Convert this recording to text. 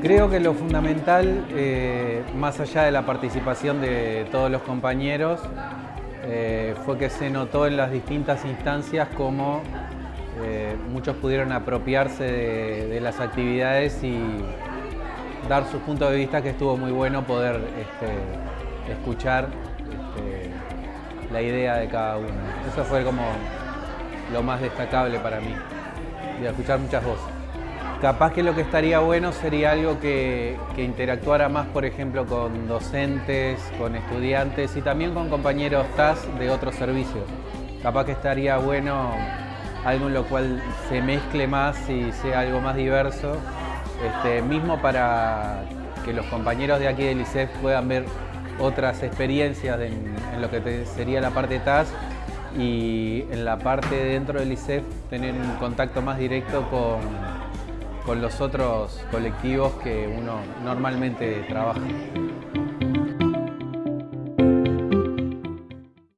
Creo que lo fundamental, eh, más allá de la participación de todos los compañeros, eh, fue que se notó en las distintas instancias cómo eh, muchos pudieron apropiarse de, las actividades y dar sus puntos de vista que estuvo muy bueno poder este, escuchar este, la idea de cada uno. Eso fue como lo más destacable para mí, y escuchar muchas voces. Capaz que lo que estaría bueno sería algo que, interactuara más, por ejemplo, con docentes, con estudiantes y también con compañeros TAS de otros servicios. Capaz que estaría bueno algo en lo cual se mezcle más y sea algo más diverso, este, mismo para que los compañeros de aquí del ICEF puedan ver otras experiencias en, lo que sería la parte TAS y en la parte dentro del ICEF tener un contacto más directo con con los otros colectivos que uno normalmente trabaja.